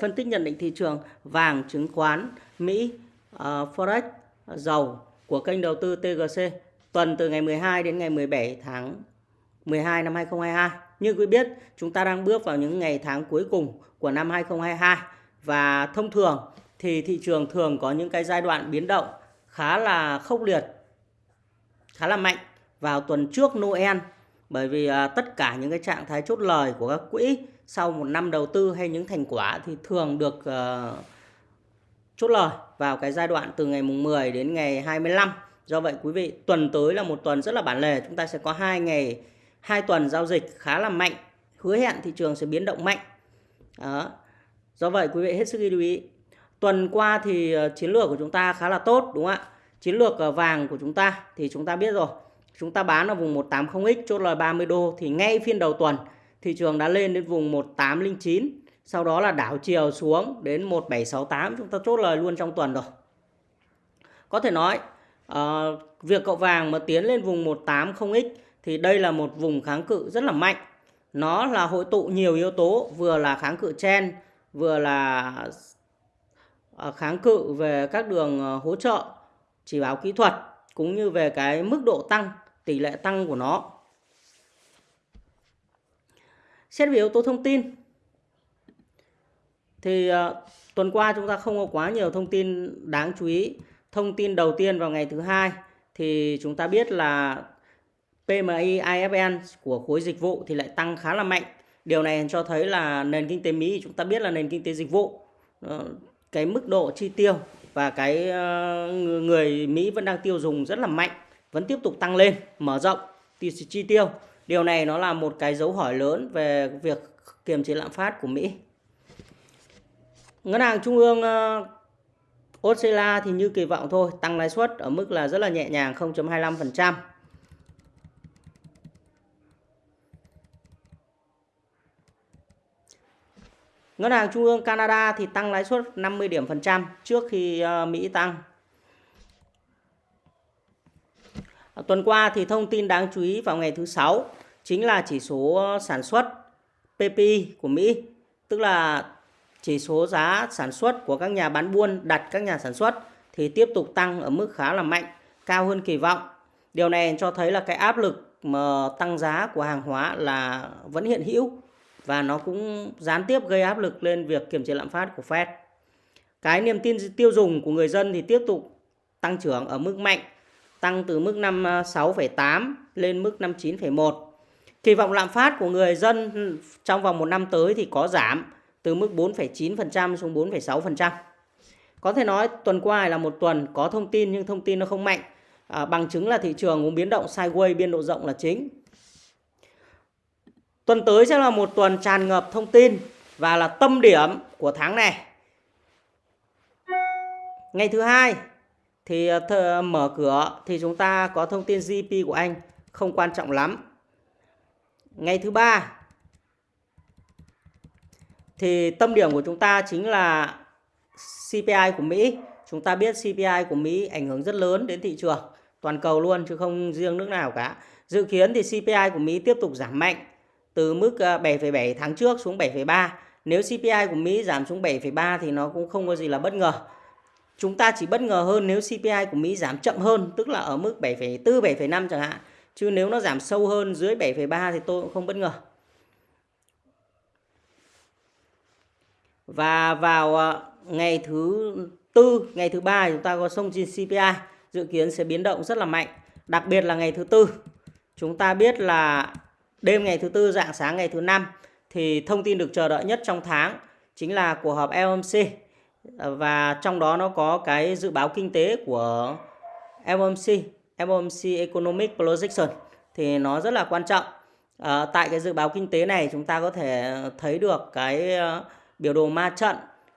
Phân tích nhận định thị trường vàng, chứng khoán, Mỹ, uh, Forex, dầu của kênh đầu tư TGC tuần từ ngày 12 đến ngày 17 tháng 12 năm 2022. Như quý biết, chúng ta đang bước vào những ngày tháng cuối cùng của năm 2022 và thông thường thì thị trường thường có những cái giai đoạn biến động khá là khốc liệt, khá là mạnh vào tuần trước Noel bởi vì uh, tất cả những cái trạng thái chốt lời của các quỹ sau một năm đầu tư hay những thành quả thì thường được uh, chốt lời vào cái giai đoạn từ ngày mùng 10 đến ngày 25. Do vậy quý vị, tuần tới là một tuần rất là bản lề, chúng ta sẽ có hai ngày hai tuần giao dịch khá là mạnh, hứa hẹn thị trường sẽ biến động mạnh. Đó. Do vậy quý vị hết sức lưu ý. Tuần qua thì ờ, chiến lược của chúng ta khá là tốt đúng không ạ? Chiến lược ờ, vàng của chúng ta thì chúng ta biết rồi. Chúng ta bán ở vùng 180X chốt lời 30 đô thì ngay phiên đầu tuần thị trường đã lên đến vùng 1809 sau đó là đảo chiều xuống đến 1768 chúng ta chốt lời luôn trong tuần rồi. Có thể nói uh, việc cậu vàng mà tiến lên vùng 180x thì đây là một vùng kháng cự rất là mạnh. Nó là hội tụ nhiều yếu tố vừa là kháng cự chen vừa là ờ, kháng cự về các đường ờ, hỗ trợ chỉ báo kỹ thuật cũng như về cái mức độ tăng tỷ lệ tăng của nó. Xét về yếu tố thông tin thì uh, tuần qua chúng ta không có quá nhiều thông tin đáng chú ý. Thông tin đầu tiên vào ngày thứ hai thì chúng ta biết là PMI IFN của khối dịch vụ thì lại tăng khá là mạnh. Điều này cho thấy là nền kinh tế Mỹ chúng ta biết là nền kinh tế dịch vụ ờ, cái mức độ chi tiêu và cái ờ, người Mỹ vẫn đang tiêu dùng rất là mạnh, vẫn tiếp tục tăng lên, mở rộng chi tiêu. Điều này nó là một cái dấu hỏi lớn về việc kiềm chế lạm phát của Mỹ. Ngân hàng Trung ương ờ, Australia thì như kỳ vọng thôi, tăng lãi suất ở mức là rất là nhẹ nhàng 0.25%. Ngân hàng Trung ương Canada thì tăng lãi suất 50 điểm phần trăm trước khi ờ, Mỹ tăng. Tuần qua thì thông tin đáng chú ý vào ngày thứ sáu chính là chỉ số ờ, sản xuất PPI của Mỹ, tức là chỉ số giá sản xuất của các nhà bán buôn đặt các nhà sản xuất thì tiếp tục tăng ở mức khá là mạnh, cao hơn kỳ vọng. Điều này cho thấy là cái áp lực mà tăng giá của hàng hóa là vẫn hiện hữu và nó cũng gián tiếp gây áp lực lên việc kiểm chế lạm phát của Fed. Cái niềm tin tiêu dùng của người dân thì tiếp tục tăng trưởng ở mức mạnh, tăng từ mức 56,8 ờ, lên mức 59,1 Kỳ vọng lạm phát của người dân ừ, trong vòng một năm tới thì có giảm từ mức 4,9% xuống 4,6%. Có thể nói tuần qua là một tuần có thông tin nhưng thông tin nó không mạnh. À, bằng chứng là thị trường cũng biến động sideways biên độ rộng là chính. Tuần tới sẽ là một tuần tràn ngập thông tin và là tâm điểm của tháng này. Ngày thứ hai thì ờ, th mở cửa thì chúng ta có thông tin GDP của Anh không quan trọng lắm ngày thứ ba thì tâm điểm của chúng ta chính là CPI của Mỹ. Chúng ta biết CPI của Mỹ ảnh hưởng rất lớn đến thị trường toàn cầu luôn chứ không riêng nước nào cả. Dự kiến thì CPI của Mỹ tiếp tục giảm mạnh từ mức ờ, 7,7 tháng trước xuống 7,3. Nếu CPI của Mỹ giảm xuống 7,3 thì nó cũng không có gì là bất ngờ. Chúng ta chỉ bất ngờ hơn nếu CPI của Mỹ giảm chậm hơn, tức là ở mức 7,4, 7,5 chẳng hạn Chứ nếu nó giảm sâu hơn dưới 7,3 thì tôi cũng không bất ngờ. Và vào ờ, ngày thứ tư, ngày thứ ba chúng ta có sông trên CPI dự kiến sẽ biến động rất là mạnh. Đặc biệt là ngày thứ tư. Chúng ta biết là đêm ngày thứ tư, dạng sáng ngày thứ năm thì thông tin được chờ đợi nhất trong tháng chính là cuộc họp FOMC và trong đó nó có cái dự báo kinh tế của FOMC FOMC Economic Projection thì nó rất là quan trọng. À, tại cái dự báo kinh tế này chúng ta có thể thấy được cái uh, biểu đồ ma trận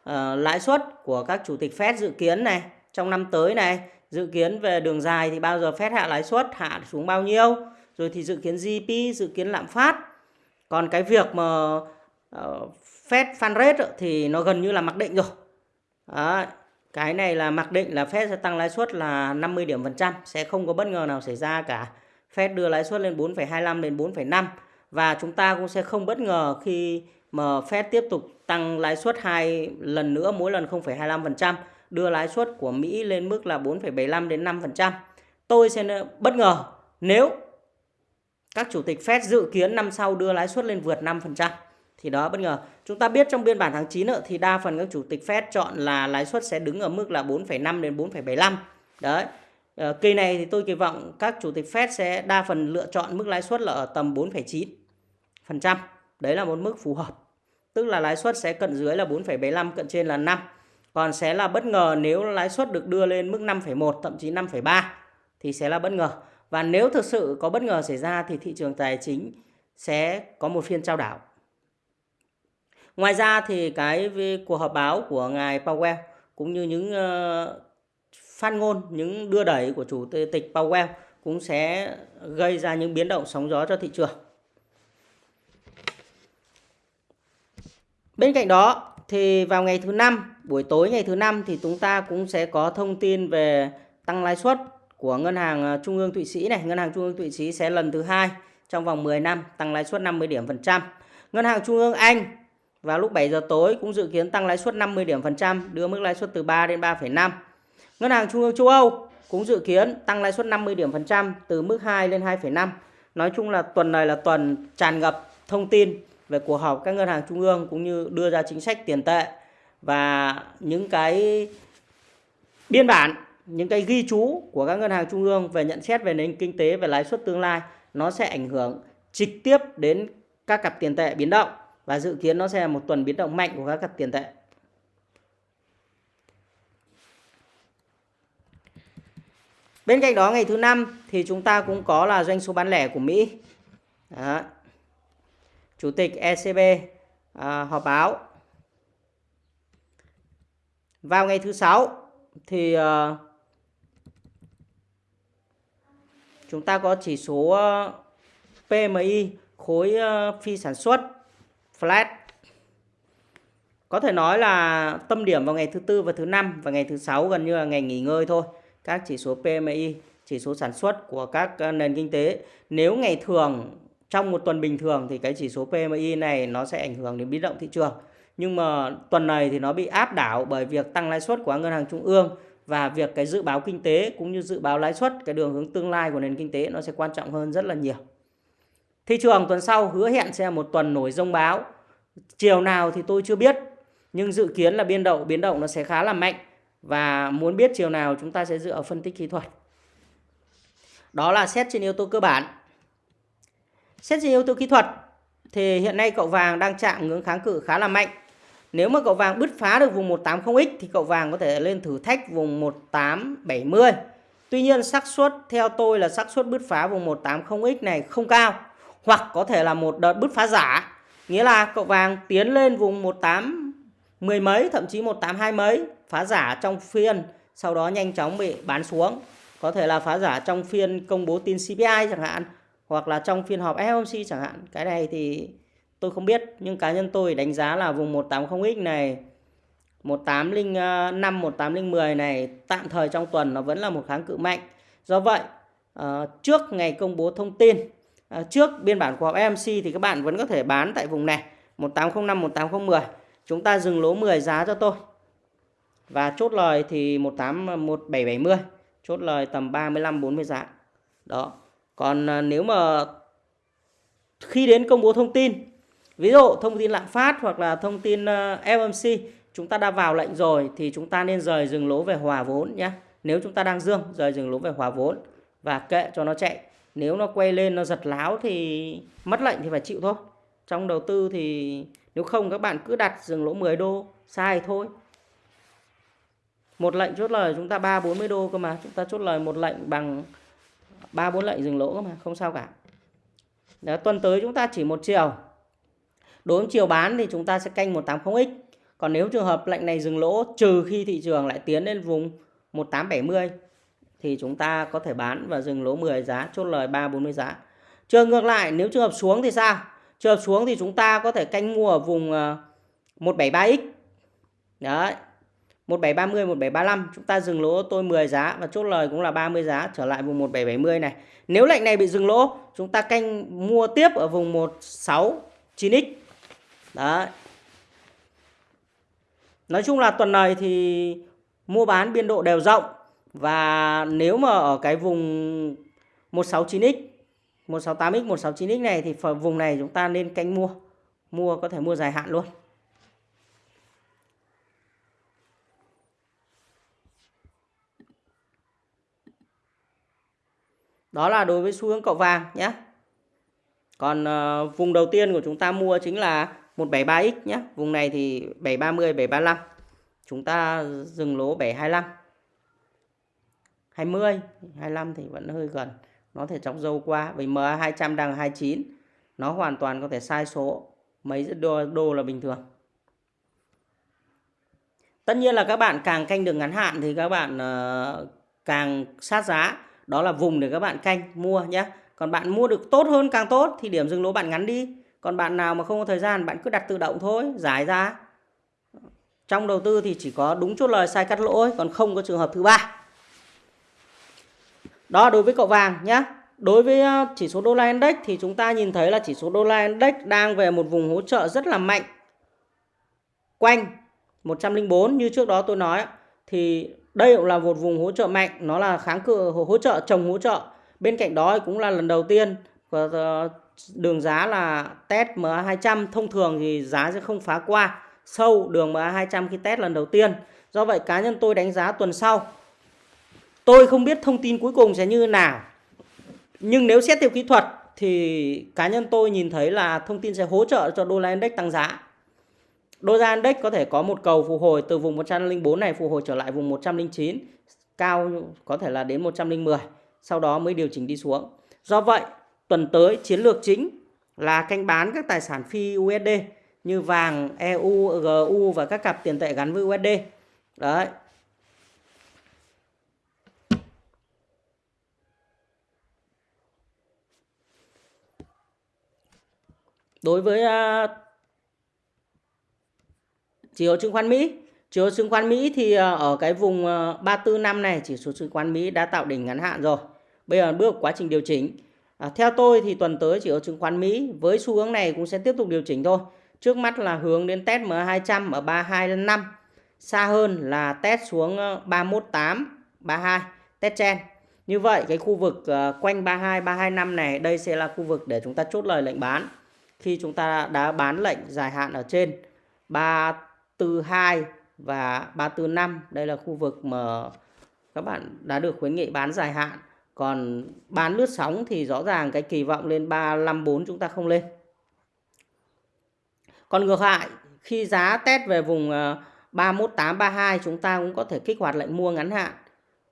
uh, lãi suất của các chủ tịch Fed dự kiến này trong năm tới này. Dự kiến về đường dài thì bao giờ Fed hạ lãi suất hạ xuống bao nhiêu rồi thì dự kiến GDP dự kiến lạm phát. Còn cái việc mà uh, Fed fan rate thì nó gần như là mặc định rồi. Đấy, cái này là mặc định là Fed sẽ tăng lãi suất là 50 điểm phần trăm, sẽ không có bất ngờ nào xảy ra cả. Fed đưa lãi suất lên 4,25 đến 4,5 và chúng ta cũng sẽ không bất ngờ khi mà Fed tiếp tục tăng lãi suất hai lần nữa mỗi lần 0,25%, đưa lãi suất của Mỹ lên mức là 4,75 đến 5%. Tôi sẽ bất ngờ nếu các chủ tịch Fed dự kiến năm sau đưa lãi suất lên vượt 5% thì đó bất ngờ. Chúng ta biết trong biên bản tháng 9 ờ, thì đa phần các chủ tịch Fed chọn là lãi suất sẽ đứng ở mức là 4,5 đến 4,75. Đấy. Ờ, kỳ này thì tôi kỳ vọng các chủ tịch Fed sẽ đa phần lựa chọn mức lãi suất là ở tầm 4,9%. Đấy là một mức phù hợp. Tức là lãi suất sẽ cận dưới là 4,75, cận trên là 5. Còn sẽ là bất ngờ nếu lãi suất được đưa lên mức 5,1 thậm chí 5,3 thì sẽ là bất ngờ. Và nếu thực sự có bất ngờ xảy ra thì thị trường tài chính sẽ có một phiên trao đảo. Ngoài ra thì cái cuộc họp báo của ngài Powell cũng như những uh, phát ngôn, những đưa đẩy của chủ tịch Powell cũng sẽ gây ra những biến động sóng gió cho thị trường. Bên cạnh đó thì vào ngày thứ năm, buổi tối ngày thứ năm thì chúng ta cũng sẽ có thông tin về tăng lãi suất của ngân hàng ờ, trung ương Thụy Sĩ này, ngân hàng trung ương Thụy Sĩ sẽ lần thứ hai trong vòng 10 năm tăng lãi suất 50 điểm phần trăm. Ngân hàng trung ương Anh vào lúc 7 giờ tối cũng dự kiến tăng lãi suất 50 điểm phần trăm, đưa mức lãi suất từ 3 đến 3,5. Ngân hàng trung ương châu Âu cũng dự kiến tăng lãi suất 50 điểm phần trăm từ mức 2 lên 2,5. Nói chung là tuần này là tuần tràn ngập thông tin về cuộc họp các ngân hàng trung ương cũng như đưa ra chính sách tiền tệ và những cái biên bản những cái ghi chú của các ngân hàng trung ương về nhận xét về nền kinh tế về lãi suất tương lai nó sẽ ảnh hưởng trực tiếp đến các cặp tiền tệ biến động và dự kiến nó sẽ là một tuần biến động mạnh của các cặp tiền tệ. Bên cạnh đó ngày thứ năm thì chúng ta cũng có là doanh số bán lẻ của Mỹ. Đó. Chủ tịch ECB à, họp báo. Vào ngày thứ sáu thì à, chúng ta có chỉ số à, PMI khối à, phi sản xuất flat có thể nói là tâm điểm vào ngày thứ tư và thứ năm và ngày thứ sáu gần như là ngày nghỉ ngơi thôi các chỉ số PMI chỉ số sản xuất của các ờ, nền kinh tế nếu ngày thường, trong một tuần bình thường thì cái chỉ số PMI này nó sẽ ảnh hưởng đến biến động thị trường nhưng mà tuần này thì nó bị áp đảo bởi việc tăng lãi suất của ngân hàng trung ương và việc cái dự báo kinh tế cũng như dự báo lãi suất, cái đường hướng tương lai của nền kinh tế nó sẽ quan trọng hơn rất là nhiều. Thị trường tuần sau hứa hẹn sẽ là một tuần nổi rông báo. Chiều nào thì tôi chưa biết, nhưng dự kiến là biên độ biến động nó sẽ khá là mạnh và muốn biết chiều nào chúng ta sẽ dựa vào phân tích kỹ thuật. Đó là xét trên yếu tố cơ bản. Xét trên yếu tố kỹ thuật thì hiện nay cậu vàng đang chạm ngưỡng kháng cự khá là mạnh. Nếu mà cậu vàng bứt phá được vùng 180X thì cậu vàng có thể lên thử thách vùng 1870. Tuy nhiên xác suất theo tôi là xác suất bứt phá vùng 180X này không cao hoặc có thể là một đợt bứt phá giả. Nghĩa là cậu vàng tiến lên vùng 18 mười mấy thậm chí 182 mấy phá giả trong phiên sau đó nhanh chóng bị bán xuống. Có thể là phá giả trong phiên công bố tin CPI chẳng hạn hoặc là trong phiên họp FOMC chẳng hạn. Cái này thì tôi không biết nhưng cá nhân tôi đánh giá là vùng 180X này 1805 1810 này tạm thời trong tuần nó vẫn là một kháng cự mạnh. Do vậy, ờ, trước ngày công bố thông tin, Ờ, trước biên bản của họp thì các bạn vẫn có thể bán tại vùng này 1805 1810. Chúng ta dừng lỗ 10 giá cho tôi. Và chốt lời thì 18 1770, chốt lời tầm 35 40 giá. Đó. Còn ờ, nếu mà khi đến công bố thông tin Ví dụ thông tin lạm phát hoặc là thông tin ờ, FOMC chúng ta đã vào lệnh rồi thì chúng ta nên rời dừng lỗ về hòa vốn nhé. Nếu chúng ta đang dương rời dừng lỗ về hòa vốn và kệ cho nó chạy. Nếu nó quay lên nó giật láo thì mất lệnh thì phải chịu thôi. Trong đầu tư thì nếu không các bạn cứ đặt dừng lỗ 10 đô sai thôi. Một lệnh chốt lời chúng ta 3 40 đô cơ mà, chúng ta chốt lời một lệnh bằng 3 4 lệnh dừng lỗ cơ mà, không sao cả. Đó, tuần tới chúng ta chỉ một chiều Đối với chiều bán thì chúng ta sẽ canh 180X. Còn nếu trường hợp lệnh này dừng lỗ trừ khi thị trường lại tiến lên vùng 1870 thì chúng ta có thể bán và dừng lỗ 10 giá, chốt lời 3 40 giá. Trường ngược lại nếu trường hợp xuống thì sao? Trường hợp xuống thì chúng ta có thể canh mua ở vùng ờ, 173X. Đấy. 1730, 1735 chúng ta dừng lỗ tôi 10 giá và chốt lời cũng là 30 giá trở lại vùng 1770 này. Nếu lệnh này bị dừng lỗ, chúng ta canh mua tiếp ở vùng 169X Đấy. Nói chung là tuần này thì mua bán biên độ đều rộng và nếu mà ở cái vùng 169x, 168x, 169x này thì vùng này chúng ta nên canh mua. Mua có thể mua dài hạn luôn. Đó là đối với xu hướng cậu vàng nhé. Còn uh, vùng đầu tiên của chúng ta mua chính là 173X nhé. Vùng này thì 730, 735. Chúng ta dừng lỗ 725. 20, 25 thì vẫn hơi gần. Nó thể chọc dâu qua. Vì MA 200 đang 29. Nó hoàn toàn có thể sai số. Mấy đô, đô là bình thường. Tất nhiên là các bạn càng canh đường ngắn hạn thì các bạn uh, càng sát giá. Đó là vùng để các bạn canh mua nhé. Còn bạn mua được tốt hơn càng tốt thì điểm dừng lỗ bạn ngắn đi. Còn bạn nào mà không có thời gian bạn cứ đặt tự động thôi, giải ra. Trong đầu tư thì chỉ có đúng chốt lời sai cắt lỗ còn không có trường hợp thứ ba. Đó đối với cậu vàng nhé. Đối với ờ, chỉ số đô la index thì chúng ta nhìn thấy là chỉ số đô la index đang về một vùng hỗ trợ rất là mạnh. Quanh 104 như trước đó tôi nói thì đây cũng là một vùng hỗ trợ mạnh, nó là kháng cự hỗ trợ chồng hỗ trợ. Bên cạnh đó cũng là lần đầu tiên ờ, đường giá là test MA200 thông thường thì giá sẽ không phá qua sâu đường MA200 khi test lần đầu tiên. Do vậy cá nhân tôi đánh giá tuần sau. Tôi không biết thông tin cuối cùng sẽ như nào. Nhưng nếu xét theo kỹ thuật thì cá nhân tôi nhìn thấy là thông tin sẽ hỗ trợ cho đô la index tăng giá. Đô la index có thể có một cầu phục hồi từ vùng 104 này phục hồi trở lại vùng 109, cao có thể là đến 110, sau đó mới điều chỉnh đi xuống. Do vậy, tuần tới chiến lược chính là canh bán các tài sản phi USD như vàng, EU, GU và các cặp tiền tệ gắn với USD. Đấy. Đối với uh, chỉ số chứng khoán Mỹ, chỉ số chứng khoán Mỹ thì uh, ở cái vùng à, uh, 34 năm này chỉ số chứng khoán Mỹ đã tạo đỉnh ngắn hạn rồi. Bây giờ bước quá trình điều chỉnh À, theo tôi thì tuần tới chỉ số chứng khoán Mỹ với xu hướng này cũng sẽ tiếp tục điều chỉnh thôi. Trước mắt là hướng đến test M200 ở 325. Xa hơn là test xuống 318, 32, test chen. Như vậy cái khu vực uh, quanh 32, 325 này đây sẽ là khu vực để chúng ta chốt lời lệnh bán. Khi chúng ta đã bán lệnh dài hạn ở trên 342 và 345, đây là khu vực mà các bạn đã được khuyến nghị bán dài hạn còn bán lướt sóng thì rõ ràng cái kỳ vọng lên 354 chúng ta không lên. Còn ngược lại, khi giá test về vùng ờ, 318 32 chúng ta cũng có thể kích hoạt lệnh mua ngắn hạn.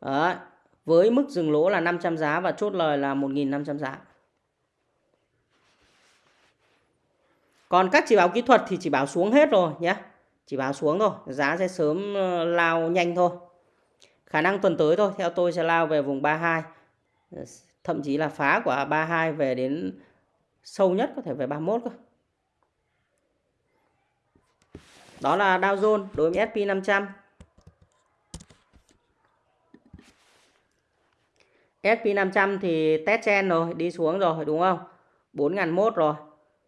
Đấy. Với mức dừng lỗ là 500 giá và chốt lời là 1.500 giá. Còn các chỉ báo kỹ thuật thì chỉ báo xuống hết rồi nhé. Chỉ báo xuống thôi, giá sẽ sớm ờ, lao nhanh thôi. Khả năng tuần tới thôi, theo tôi sẽ lao về vùng 32 ờ, thậm chí là phá quả 32 về đến sâu nhất có thể về 31 cơ. Đó là Dow Jones đối với S&P 500. S&P 500 thì test chen rồi, đi xuống rồi đúng không? 4.001 rồi.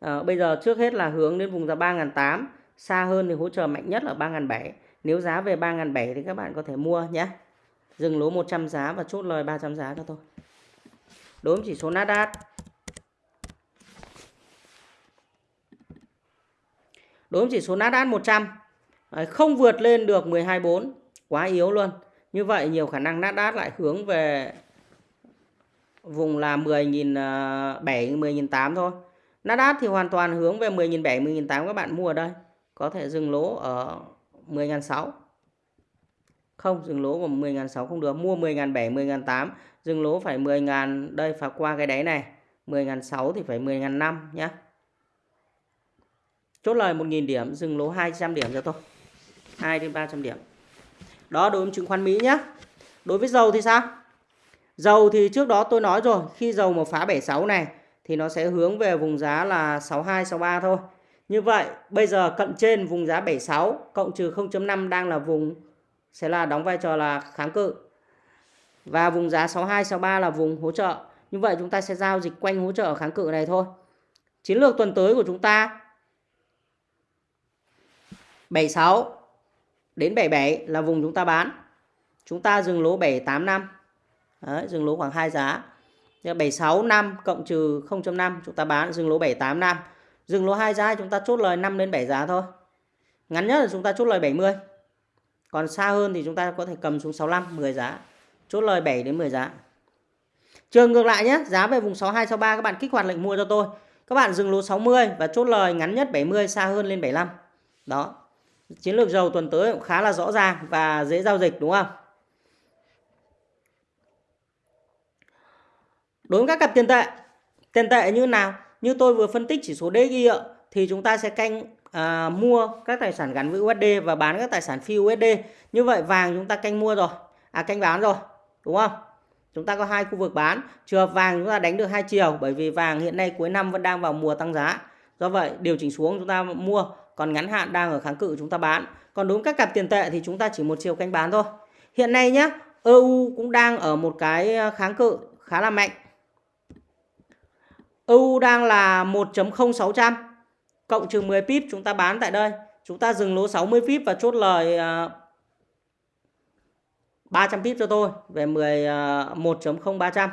À, bây giờ trước hết là hướng đến vùng giá 3008, xa hơn thì hỗ trợ mạnh nhất là 3007. Nếu giá về 3007 thì các bạn có thể mua nhé. Dừng lỗ 100 giá và chốt lời 300 giá cho tôi đối với chỉ số Nasdaq đối với chỉ số Nasdaq 100 không vượt lên được 12.4 quá yếu luôn như vậy nhiều khả năng Nasdaq lại hướng về vùng là 10.007 10.008 ờ, thôi Nasdaq thì hoàn toàn hướng về 10.700 10.800 các bạn mua ở đây. Có thể dừng lỗ ở 10.600 không, dừng lỗ của 10.600 không được. Mua 10.700 10.800 dừng lỗ phải 10.000 đây phải qua cái đáy này. 10.600 thì phải 10.500 nhé chốt lời 1.000 điểm, dừng lỗ 200 điểm cho tôi. 2 đến 300 điểm. Đó, đối với chứng khoán Mỹ nhé đối với dầu thì sao? Dầu thì trước đó tôi nói rồi, khi dầu mà phá 76 này thì nó sẽ hướng về vùng giá là 62 63 thôi như vậy bây giờ cận trên vùng giá 76 cộng trừ 0.5 đang là vùng sẽ là đóng vai trò là kháng cự và vùng giá 62 63 là vùng hỗ trợ. Như vậy chúng ta sẽ giao dịch quanh hỗ trợ kháng cự này thôi. Chiến lược tuần tới của chúng ta 76 đến 77 là vùng chúng ta bán. Chúng ta dừng lỗ 785. Đấy, dừng lỗ khoảng 2 giá. 765 cộng trừ 0.5 chúng ta bán dừng lỗ 785. Dừng lỗ 2 giá chúng ta chốt lời 5 đến 7 giá thôi. Ngắn nhất là chúng ta chốt lời 70. Còn xa hơn thì chúng ta có thể cầm xuống 65 10 giá. Chốt lời 7 đến 10 giá. Trường ngược lại nhé, giá về vùng 62 63 các bạn kích hoạt lệnh mua cho tôi. Các bạn dừng lỗ 60 và chốt lời ngắn nhất 70 xa hơn lên 75. Đó. Chiến lược dầu tuần tới cũng khá là rõ ràng và dễ giao dịch đúng không? Đối với các cặp tiền tệ, tiền tệ như nào? Như tôi vừa phân tích chỉ số DXY thì chúng ta sẽ canh à, mua các tài sản gắn với USD và bán các tài sản phi USD. Như vậy vàng chúng ta canh mua rồi, à canh bán rồi, đúng không? Chúng ta có hai khu vực bán, trường hợp vàng chúng ta đánh được hai chiều bởi vì vàng hiện nay cuối năm vẫn đang vào mùa tăng giá. Do vậy điều chỉnh xuống chúng ta mua, còn ngắn hạn đang ở kháng cự chúng ta bán. Còn đúng các cặp tiền tệ thì chúng ta chỉ một chiều canh bán thôi. Hiện nay nhé, EU cũng đang ở một cái à, kháng cự khá là mạnh. EU đang là 1.0600 cộng trừ 10 pip chúng ta bán tại đây. Chúng ta dừng lỗ 60 pip và chốt lời à, 300 pip cho tôi về 11.0300.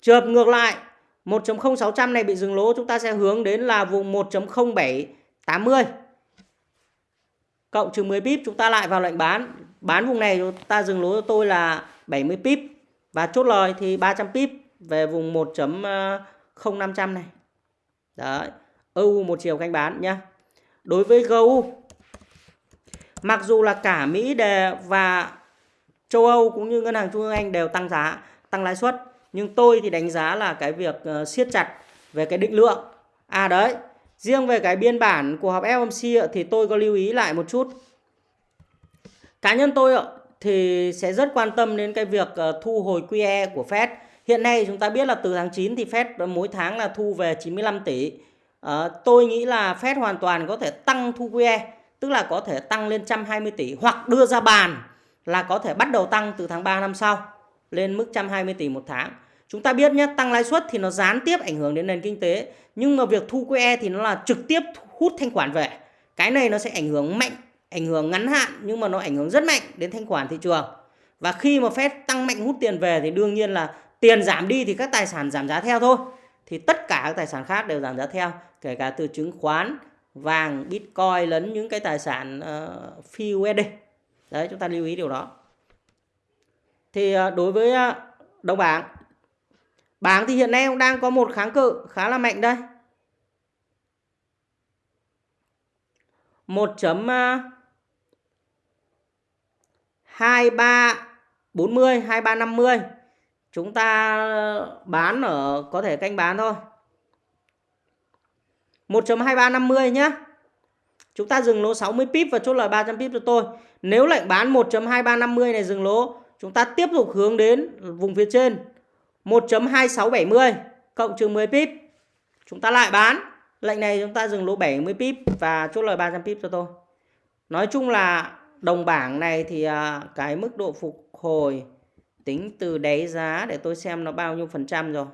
Trường hợp ngược lại 1.0600 này bị dừng lỗ, chúng ta sẽ hướng đến là vùng 1.0780 cộng trừ 10 pip chúng ta lại vào lệnh bán. Bán vùng này chúng ta dừng lỗ cho tôi là 70 pip và chốt lời thì 300 pip về vùng 1. 1.0500 này. Đấy. EU một chiều canh bán nhá. Đối với GU mặc dù là cả Mỹ đề và châu Âu cũng như ngân hàng trung ương Anh đều tăng giá, tăng lãi suất, nhưng tôi thì đánh giá là cái việc uh, siết chặt về cái định lượng. À đấy, riêng về cái biên bản của họp FOMC thì tôi có lưu ý lại một chút. Cá nhân tôi thì sẽ rất quan tâm đến cái việc ờ, thu hồi QE của Fed. Hiện nay chúng ta biết là từ tháng 9 thì Fed mỗi tháng là thu về 95 tỷ à, tôi nghĩ là Fed hoàn toàn có thể tăng thu QE tức là có thể tăng lên 120 tỷ hoặc đưa ra bàn là có thể bắt đầu tăng từ tháng 3 năm sau lên mức 120 tỷ một tháng. Chúng ta biết nhé, tăng lãi suất thì nó gián tiếp ảnh hưởng đến nền kinh tế, nhưng mà việc thu QE thì nó là trực tiếp hút thanh khoản về. Cái này nó sẽ ảnh hưởng mạnh, ảnh hưởng ngắn hạn nhưng mà nó ảnh hưởng rất mạnh đến thanh khoản thị trường. Và khi mà Fed tăng mạnh hút tiền về thì đương nhiên là tiền giảm đi thì các tài sản giảm giá theo thôi. Thì tất cả các tài sản khác đều giảm giá theo kể cả từ chứng khoán vàng bitcoin lẫn những cái tài sản uh, phi USD đấy chúng ta lưu ý điều đó. Thì uh, đối với uh, đồng bảng bảng thì hiện nay cũng đang có một kháng cự khá là mạnh đây. 1.2340 2350 chúng ta bán ở có thể canh bán thôi 1.2350 nhé. Chúng ta dừng lỗ 60 pip và chốt lời 300 pip cho tôi. Nếu lệnh bán 1.2350 này dừng lỗ, chúng ta tiếp tục hướng đến vùng phía trên 1.2670 cộng trừ 10 pip. Chúng ta lại bán. Lệnh này chúng ta dừng lỗ 70 pip và chốt lời 300 pip cho tôi. Nói chung là đồng bảng này thì à, cái mức độ phục hồi tính từ đáy giá để tôi xem nó bao nhiêu phần trăm rồi.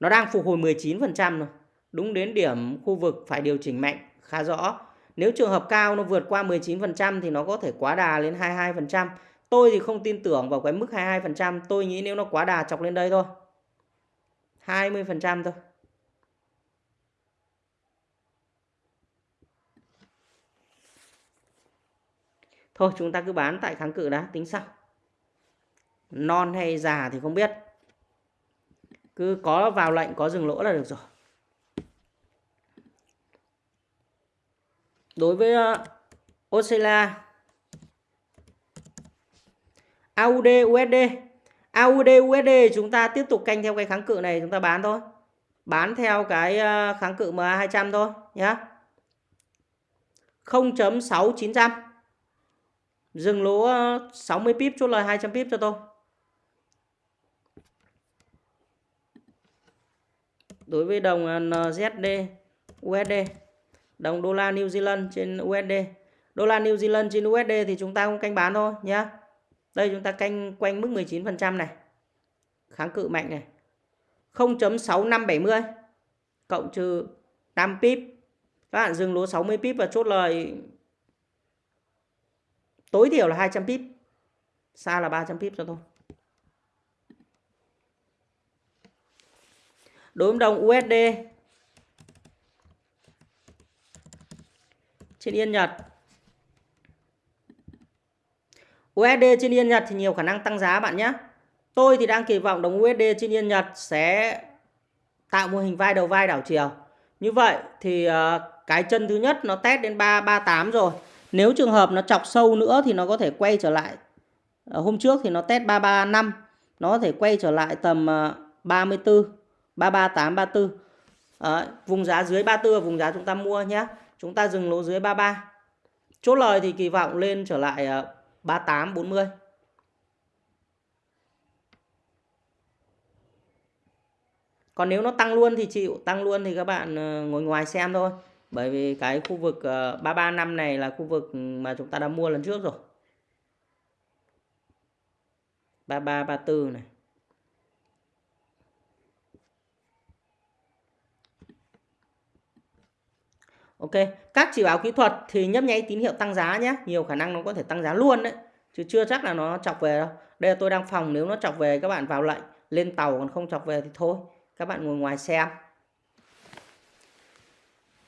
Nó đang phục hồi 19% rồi. Đúng đến điểm khu vực phải điều chỉnh mạnh, khá rõ. Nếu trường hợp cao nó vượt qua 19% thì nó có thể quá đà lên 22%. Tôi thì không tin tưởng vào cái mức 22%. Tôi nghĩ nếu nó quá đà chọc lên đây thôi. 20% thôi. Thôi chúng ta cứ bán tại kháng cự đã tính sau. Non hay già thì không biết. Cứ có vào lệnh có dừng lỗ là được rồi. Đối với uh, Australia AUD USD AUD USD chúng ta tiếp tục canh theo cái kháng cự này chúng ta bán thôi. Bán theo cái ờ, kháng cự MA 200 thôi nhá. 0.6900 dừng lỗ ờ, 60 pip chốt lời 200 pip cho tôi. Đối với đồng ờ, NZD USD đồng đô la New Zealand trên USD đô la New Zealand trên USD thì chúng ta cũng canh bán thôi nhé đây chúng ta canh quanh mức 19% này. Kháng cự mạnh này. 0.6570 cộng trừ 8 pip. Các bạn dừng lỗ 60 pip và chốt lời tối thiểu là 200 pip. Xa là 300 pip cho tôi. Đối với đồng USD trên yên Nhật. USD trên yên Nhật thì nhiều khả năng tăng giá bạn nhé. Tôi thì đang kỳ vọng đồng USD trên yên Nhật sẽ tạo mô hình vai đầu vai đảo chiều. Như vậy thì ờ, cái chân thứ nhất nó test đến 338 rồi nếu trường hợp nó chọc sâu nữa thì nó có thể quay trở lại. Ờ, hôm trước thì nó test 335 nó có thể quay trở lại tầm 34 338 34 Đấy, vùng giá dưới 34 là vùng giá chúng ta mua nhé chúng ta dừng lỗ dưới 33 chốt lời thì kỳ vọng lên trở lại ờ, 38 40 Còn nếu nó tăng luôn thì chịu, tăng luôn thì các bạn ờ, ngồi ngoài xem thôi. Bởi vì cái khu vực ờ, 335 này là khu vực mà chúng ta đã mua lần trước rồi. 33 34 này. Ok, các chỉ báo kỹ thuật thì nhấp nháy tín hiệu tăng giá nhé. Nhiều khả năng nó có thể tăng giá luôn đấy. Chứ chưa chắc là nó chọc về đâu. Đây là tôi đang phòng nếu nó chọc về các bạn vào lệnh. Lên tàu còn không chọc về thì thôi các bạn ngồi ngoài xem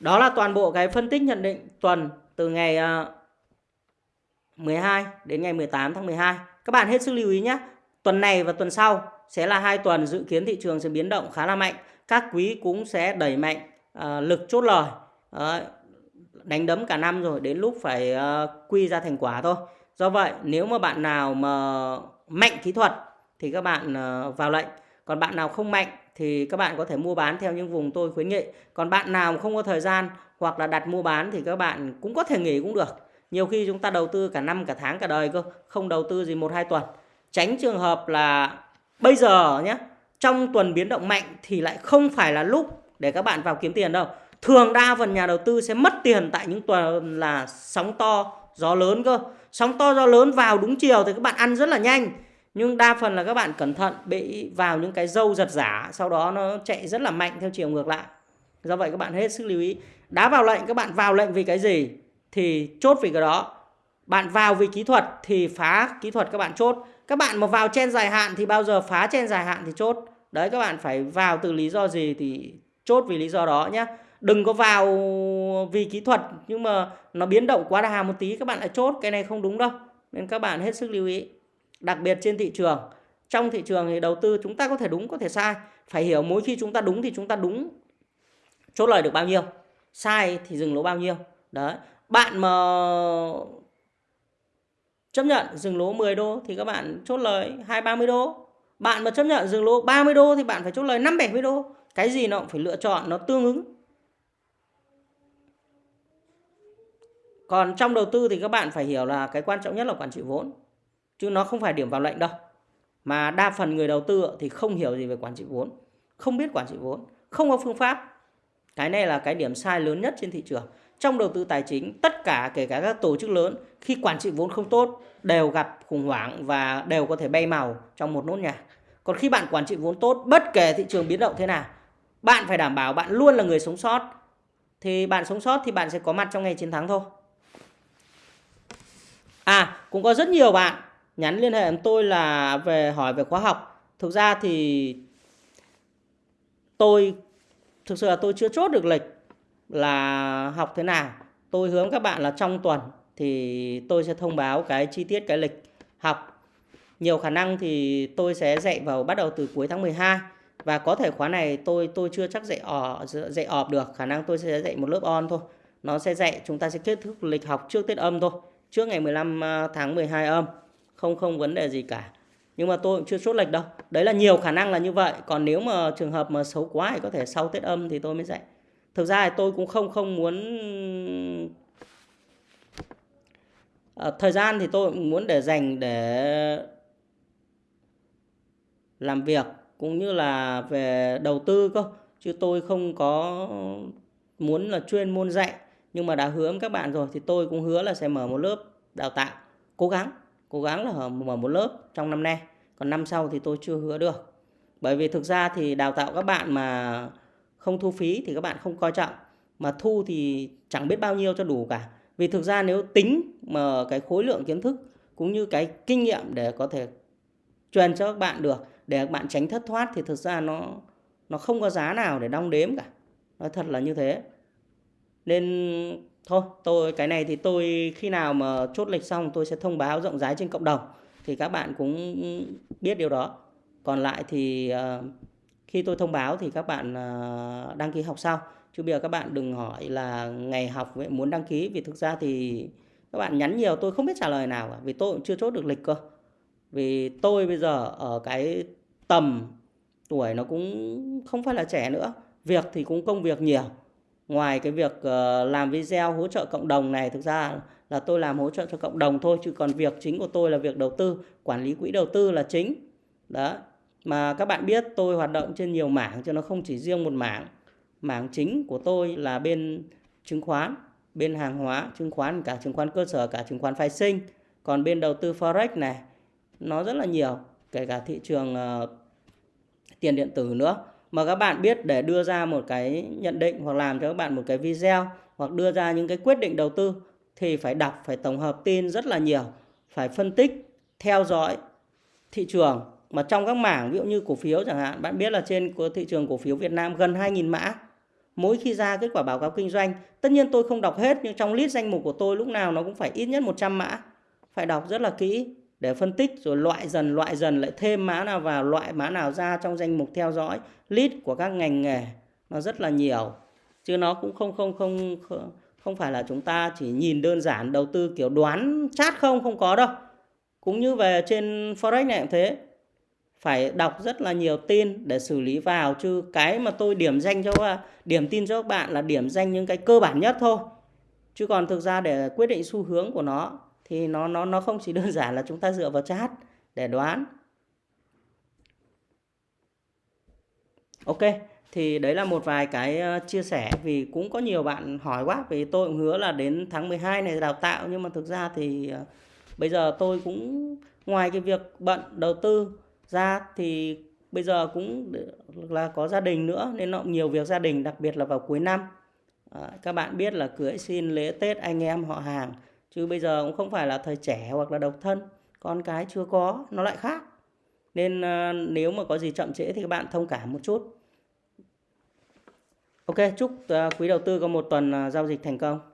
đó là toàn bộ cái phân tích nhận định tuần từ ngày ờ, 12 đến ngày 18 tháng 12 các bạn hết sức lưu ý nhé. Tuần này và tuần sau sẽ là hai tuần dự kiến thị trường sẽ biến động khá là mạnh. Các quý cũng sẽ đẩy mạnh uh, lực chốt lời. Uh, đánh đấm cả năm rồi đến lúc phải uh, quy ra thành quả thôi. Do vậy nếu mà bạn nào mà mạnh kỹ thuật thì các bạn uh, vào lệnh. Còn bạn nào không mạnh thì các bạn có thể mua bán theo những vùng tôi khuyến nghị. Còn bạn nào không có thời gian hoặc là đặt mua bán thì các bạn cũng có thể nghỉ cũng được. Nhiều khi chúng ta đầu tư cả năm, cả tháng, cả đời cơ, không đầu tư gì một hai tuần. Tránh trường hợp là bây giờ nhé, trong tuần biến động mạnh thì lại không phải là lúc để các bạn vào kiếm tiền đâu. Thường đa phần nhà đầu tư sẽ mất tiền tại những tuần là sóng to, gió lớn cơ. Sóng to, gió lớn vào đúng chiều thì các bạn ăn rất là nhanh nhưng đa phần là các bạn cẩn thận, bị vào những cái dâu giật giả, sau đó nó chạy rất là mạnh theo chiều ngược lại. Do vậy các bạn hết sức lưu ý. Đá vào lệnh, các bạn vào lệnh vì cái gì? Thì chốt vì cái đó. Bạn vào vì kỹ thuật thì phá kỹ thuật các bạn chốt. Các bạn mà vào trên dài hạn thì bao giờ phá trên dài hạn thì chốt. Đấy, các bạn phải vào từ lý do gì thì chốt vì lý do đó nhé đừng có vào vì kỹ thuật nhưng mà nó biến động quá đà một tí, các bạn lại chốt. Cái này không đúng đâu. Nên các bạn hết sức lưu ý đặc biệt trên thị trường. Trong thị trường thì đầu tư chúng ta có thể đúng, có thể sai. Phải hiểu mỗi khi chúng ta đúng thì chúng ta đúng chốt lời được bao nhiêu. Sai thì dừng lỗ bao nhiêu. Đấy. Bạn mà chấp nhận dừng lỗ 10 đô thì các bạn chốt lời 2 30 đô. Bạn mà chấp nhận dừng lỗ 30 đô thì bạn phải chốt lời 5 70 đô. Cái gì nó cũng phải lựa chọn, nó tương ứng. Còn trong đầu tư thì các bạn phải hiểu là cái quan trọng nhất là quản trị vốn chứ nó không phải điểm vào lệnh đâu. Mà đa phần người đầu tư thì không hiểu gì về quản trị vốn, không biết quản trị vốn, không có phương pháp. Cái này là cái điểm sai lớn nhất trên thị trường. Trong đầu tư tài chính, tất cả, kể cả các tổ chức lớn, khi quản trị vốn không tốt, đều gặp khủng hoảng và đều có thể bay màu trong một nốt nhạc còn khi bạn quản trị vốn tốt, bất kể thị trường biến động thế nào, bạn phải đảm bảo bạn luôn là người sống sót. Thì bạn sống sót thì bạn sẽ có mặt trong ngày chiến thắng thôi. À cũng có rất nhiều bạn nhắn liên hệ với tôi là về hỏi về khóa học. Thực ra thì tôi, thực sự là tôi chưa chốt được lịch là học thế nào. Tôi hướng các bạn là trong tuần thì tôi sẽ thông báo cái chi tiết cái lịch học. Nhiều khả năng thì tôi sẽ dạy vào, bắt đầu từ cuối tháng 12 và có thể khóa này tôi tôi chưa chắc dạy ở dạy ọp được. Khả năng tôi sẽ dạy một lớp on thôi. Nó sẽ dạy, chúng ta sẽ kết thúc lịch học trước Tết âm thôi. Trước ngày 15 à, tháng 12 âm không không vấn đề gì cả. Nhưng mà tôi cũng chưa chốt lệch đâu. Đấy là nhiều khả năng là như vậy. Còn nếu mà trường hợp mà xấu quá thì có thể sau tết âm thì tôi mới dạy. Thực ra thì tôi cũng không không muốn à, thời gian thì tôi cũng muốn để dành để làm việc cũng như là về đầu tư cơ. Chứ tôi không có muốn là chuyên môn dạy. Nhưng mà đã hứa với các bạn rồi thì tôi cũng hứa là sẽ mở một lớp đào tạo cố gắng cố gắng là mở một lớp trong năm nay. Còn năm sau thì tôi chưa hứa được. Bởi vì thực ra thì đào tạo các bạn mà không thu phí thì các bạn không coi trọng. Mà thu thì chẳng biết bao nhiêu cho đủ cả. Vì thực ra nếu tính mà cái khối lượng kiến thức cũng như cái kinh nghiệm để có thể truyền cho các bạn được, để các bạn tránh thất thoát thì thực ra nó nó không có giá nào để đong đếm cả. Nói thật là như thế. Nên thôi tôi cái này thì tôi khi nào mà chốt lịch xong tôi sẽ thông báo rộng rãi trên cộng đồng thì các bạn cũng biết điều đó. Còn lại thì uh, khi tôi thông báo thì các bạn uh, đăng ký học sau. Chứ bây giờ các bạn đừng hỏi là ngày học vậy muốn đăng ký vì thực ra thì các bạn nhắn nhiều tôi không biết trả lời nào cả vì tôi cũng chưa chốt được lịch cơ. Vì tôi bây giờ ở cái tầm tuổi nó cũng không phải là trẻ nữa việc thì cũng công việc nhiều ngoài cái việc ờ, làm video hỗ trợ cộng đồng này thực ra là tôi làm hỗ trợ cho cộng đồng thôi chứ còn việc chính của tôi là việc đầu tư quản lý quỹ đầu tư là chính. Đó. Mà các bạn biết tôi hoạt động trên nhiều mảng cho nó không chỉ riêng một mảng. Mảng chính của tôi là bên chứng khoán bên hàng hóa chứng khoán cả chứng khoán cơ sở cả chứng khoán phái sinh. Còn bên đầu tư forex này nó rất là nhiều kể cả thị trường uh, tiền điện tử nữa mà các bạn biết để đưa ra một cái nhận định hoặc làm cho các bạn một cái video hoặc đưa ra những cái quyết định đầu tư thì phải đọc, phải tổng hợp tin rất là nhiều, phải phân tích, theo dõi thị trường. Mà trong các mảng ví dụ như cổ phiếu chẳng hạn, bạn biết là trên thị trường cổ phiếu Việt Nam gần 2.000 mã. Mỗi khi ra kết quả báo cáo kinh doanh, tất nhiên tôi không đọc hết nhưng trong list danh mục của tôi lúc nào nó cũng phải ít nhất 100 mã. Phải đọc rất là kỹ để phân tích rồi loại dần loại dần, lại thêm mã nào vào, loại mã nào ra trong danh mục theo dõi list của các ngành nghề. Nó rất là nhiều, chứ nó cũng không không không không phải là chúng ta chỉ nhìn đơn giản đầu tư kiểu đoán chát không không có đâu. Cũng như về trên forex này cũng thế. Phải đọc rất là nhiều tin để xử lý vào, chứ cái mà tôi điểm danh cho điểm tin cho các bạn là điểm danh những cái cơ bản nhất thôi. Chứ còn thực ra để quyết định xu hướng của nó thì nó nó nó không chỉ đơn giản là chúng ta dựa vào chat để đoán. Ok thì đấy là một vài cái ờ, chia sẻ vì cũng có nhiều bạn hỏi quá vì tôi cũng hứa là đến tháng 12 này đào tạo nhưng mà thực ra thì ờ, bây giờ tôi cũng ngoài cái việc bận đầu tư ra thì bây giờ cũng là có gia đình nữa nên nó nhiều việc gia đình đặc biệt là vào cuối năm. À, các bạn biết là cưới xin lễ tết anh em họ hàng chứ bây giờ cũng không phải là thời trẻ hoặc là độc thân con cái chưa có nó lại khác. Nên uh, nếu mà có gì chậm trễ thì các bạn thông cảm một chút. Ok chúc uh, quý đầu tư có một tuần uh, giao dịch thành công.